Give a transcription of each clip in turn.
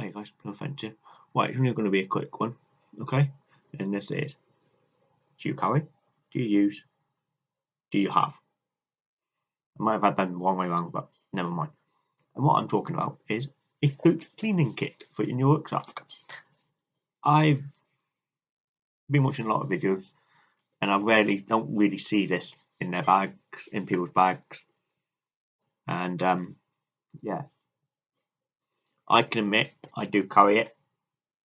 Hi guys, no offence here. Right, it's only going to be a quick one, okay? And this is, do you carry? Do you use? Do you have? I might have had them one way around, but never mind. And what I'm talking about is a boot cleaning kit for in your rucksack. I've been watching a lot of videos and I rarely don't really see this in their bags, in people's bags. And um, yeah, I can admit I do carry it,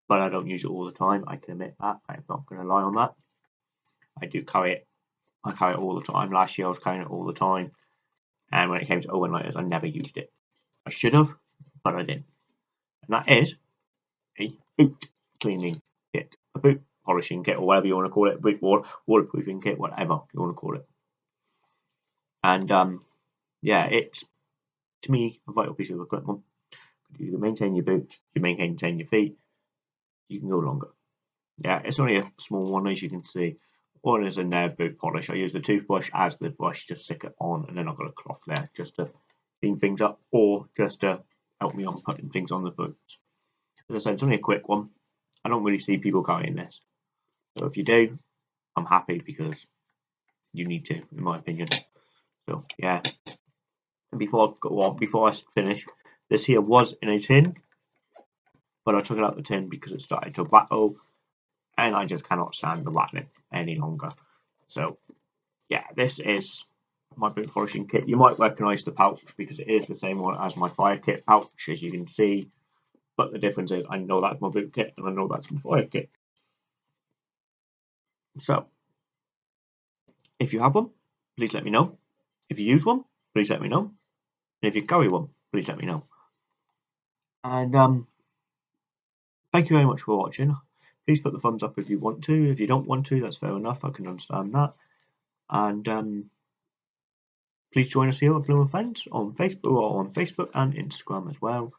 but I don't use it all the time. I can admit that. I'm not going to lie on that. I do carry it. I carry it all the time. Last year I was carrying it all the time. And when it came to overnights, I never used it. I should have, but I didn't. And that is a boot cleaning kit, a boot polishing kit, or whatever you want to call it, boot wall, waterproofing kit, whatever you want to call it. And um, yeah, it's to me a vital piece of equipment. You can maintain your boots, you maintain your feet, you can go longer. Yeah, it's only a small one as you can see. One is in there boot polish. I use the toothbrush as the brush to stick it on and then I've got a cloth there just to clean things up or just to help me on putting things on the boots. As I said, it's only a quick one. I don't really see people carrying this. So if you do, I'm happy because you need to, in my opinion. So yeah. And before I go on, before I finish, this here was in a tin, but I took it out the tin because it started to rattle, and I just cannot stand the rattling any longer. So, yeah, this is my boot polishing kit. You might recognise the pouch because it is the same one as my fire kit pouch, as you can see. But the difference is I know that's my boot kit and I know that's my fire kit. So, if you have one, please let me know. If you use one, please let me know. And if you carry one, please let me know. And um, thank you very much for watching. Please put the thumbs up if you want to. If you don't want to, that's fair enough. I can understand that. And um, please join us here at Bloom Fence on Facebook or on Facebook and Instagram as well.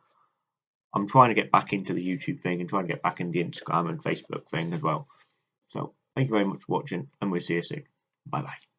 I'm trying to get back into the YouTube thing and trying to get back into the Instagram and Facebook thing as well. So thank you very much for watching and we'll see you soon. Bye bye.